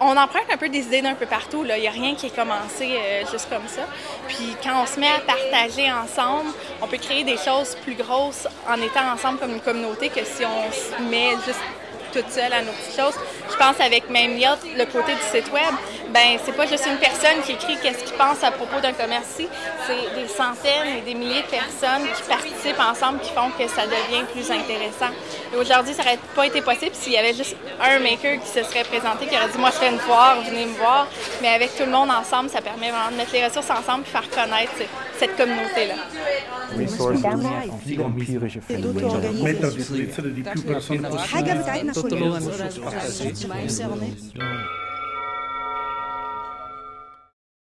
on emprunte un peu des idées d'un peu partout. Il n'y a rien qui est commencé euh, juste comme ça. Puis quand on se met à partager ensemble, on peut créer des choses plus grosses en étant ensemble comme une communauté que si on se met juste toute seule à nos petites choses. Je pense avec même le côté du site web, ben c'est pas juste une personne qui écrit qu'est-ce qu'il pense à propos d'un commerce c'est des centaines et des milliers de personnes qui participent ensemble qui font que ça devient plus intéressant. Et aujourd'hui, ça n'aurait pas été possible s'il y avait juste un maker qui se serait présenté, qui aurait dit moi je fais une foire, venez me voir. Mais avec tout le monde ensemble, ça permet vraiment de mettre les ressources ensemble et faire connaître cette communauté-là.